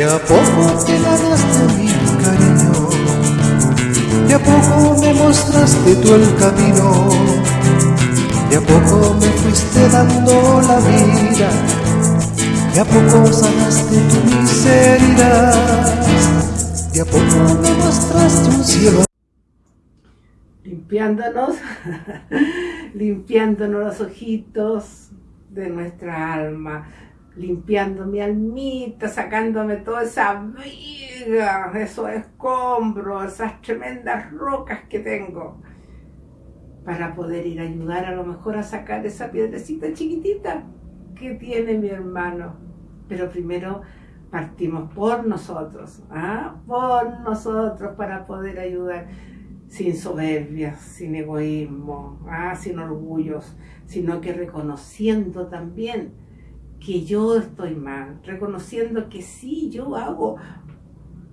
De a poco te ganaste mi cariño, de a poco me mostraste tú el camino, de a poco me fuiste dando la vida, de a poco sanaste tu miseria, de a poco me mostraste un cielo. Limpiándonos, limpiándonos los ojitos de nuestra alma, limpiando mi almita, sacándome toda esa viga, esos escombros, esas tremendas rocas que tengo, para poder ir a ayudar a lo mejor a sacar esa piedrecita chiquitita que tiene mi hermano. Pero primero partimos por nosotros, ¿ah? por nosotros para poder ayudar sin soberbia, sin egoísmo, ¿ah? sin orgullos, sino que reconociendo también que yo estoy mal, reconociendo que sí, yo hago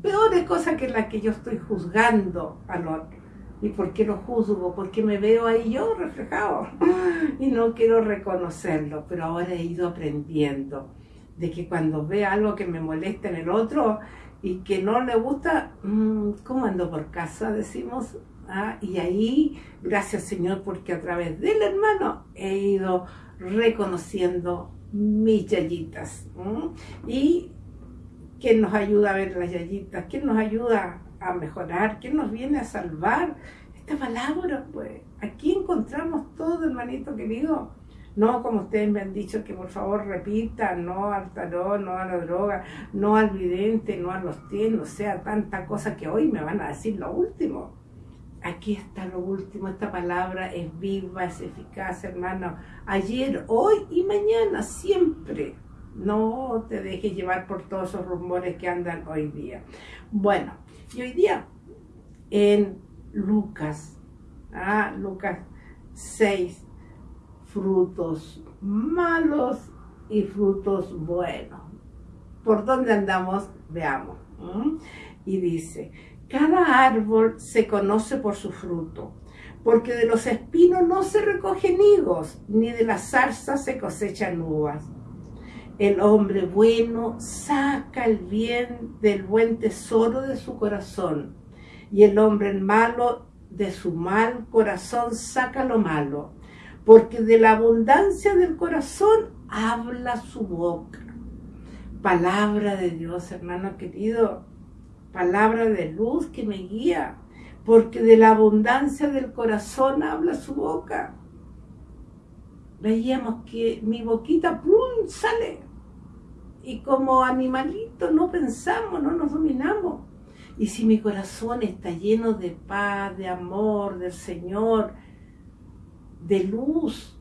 peores cosas que las que yo estoy juzgando al otro. ¿Y por qué lo juzgo? Porque me veo ahí yo reflejado y no quiero reconocerlo, pero ahora he ido aprendiendo de que cuando veo algo que me molesta en el otro y que no le gusta, mm, ¿cómo ando por casa? Decimos, ah, y ahí, gracias Señor, porque a través del hermano he ido reconociendo mis yayitas. Y quién nos ayuda a ver las yayitas, quién nos ayuda a mejorar, quién nos viene a salvar. Esta palabra, pues, aquí encontramos todo, hermanito querido. No como ustedes me han dicho que por favor repitan, no al tarot, no a la droga, no al vidente, no a los tienes, o sea, tanta cosa que hoy me van a decir lo último. Aquí está lo último, esta palabra es viva, es eficaz, hermano. Ayer, hoy y mañana, siempre. No te dejes llevar por todos esos rumores que andan hoy día. Bueno, y hoy día en Lucas, ah, Lucas 6, frutos malos y frutos buenos. ¿Por dónde andamos? Veamos. Y dice, cada árbol se conoce por su fruto, porque de los espinos no se recogen higos, ni de las zarzas se cosechan uvas. El hombre bueno saca el bien del buen tesoro de su corazón, y el hombre malo de su mal corazón saca lo malo, porque de la abundancia del corazón habla su boca. Palabra de Dios, hermano querido, palabra de luz que me guía, porque de la abundancia del corazón habla su boca. Veíamos que mi boquita ¡plum! sale y como animalito no pensamos, no nos dominamos. Y si mi corazón está lleno de paz, de amor, del Señor, de luz,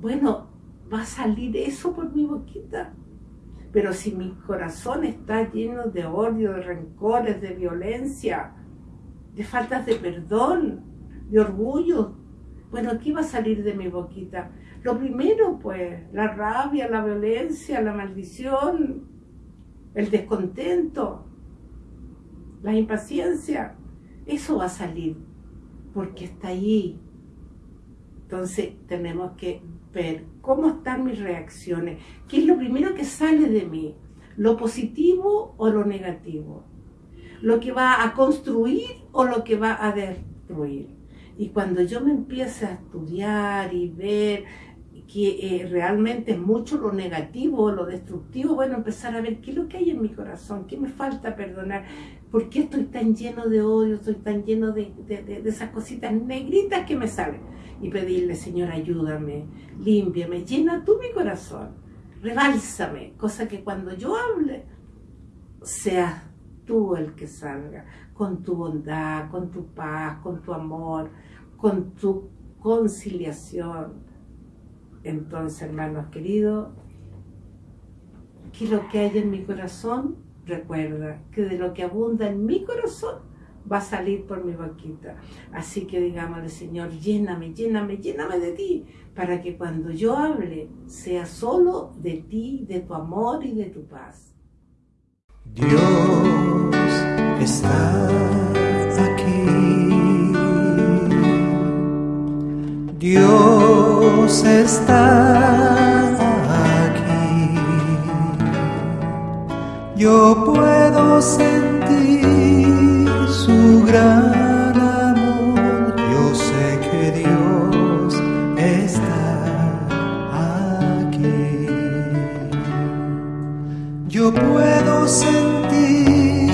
bueno, va a salir eso por mi boquita. Pero si mi corazón está lleno de odio, de rencores, de violencia, de faltas de perdón, de orgullo, bueno, ¿qué va a salir de mi boquita? Lo primero, pues, la rabia, la violencia, la maldición, el descontento, la impaciencia. Eso va a salir porque está ahí. Entonces tenemos que ver cómo están mis reacciones, qué es lo primero que sale de mí, lo positivo o lo negativo, lo que va a construir o lo que va a destruir. Y cuando yo me empiece a estudiar y ver que eh, realmente es mucho lo negativo, lo destructivo, bueno, empezar a ver qué es lo que hay en mi corazón, qué me falta perdonar, por qué estoy tan lleno de odio, estoy tan lleno de, de esas cositas negritas que me salen y pedirle, Señor, ayúdame, límpiame, llena tú mi corazón, rebálsame, cosa que cuando yo hable, seas tú el que salga, con tu bondad, con tu paz, con tu amor, con tu conciliación. Entonces, hermanos queridos, que lo que hay en mi corazón, recuerda que de lo que abunda en mi corazón, va a salir por mi boquita. Así que digámosle, Señor, lléname, lléname, lléname de ti, para que cuando yo hable sea solo de ti, de tu amor y de tu paz. Dios está aquí. Dios está aquí. yo puedo sentir su gran amor. Yo sé que Dios está aquí. Yo puedo sentir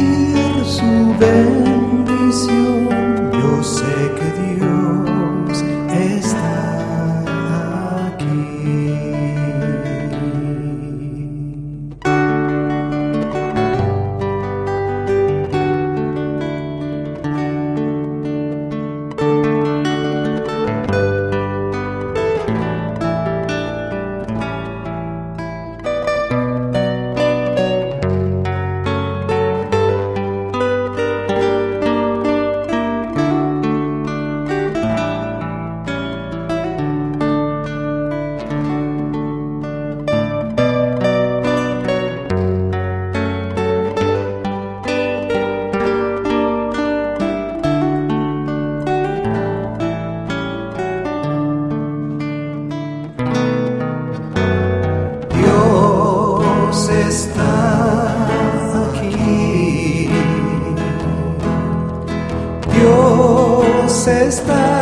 su. Está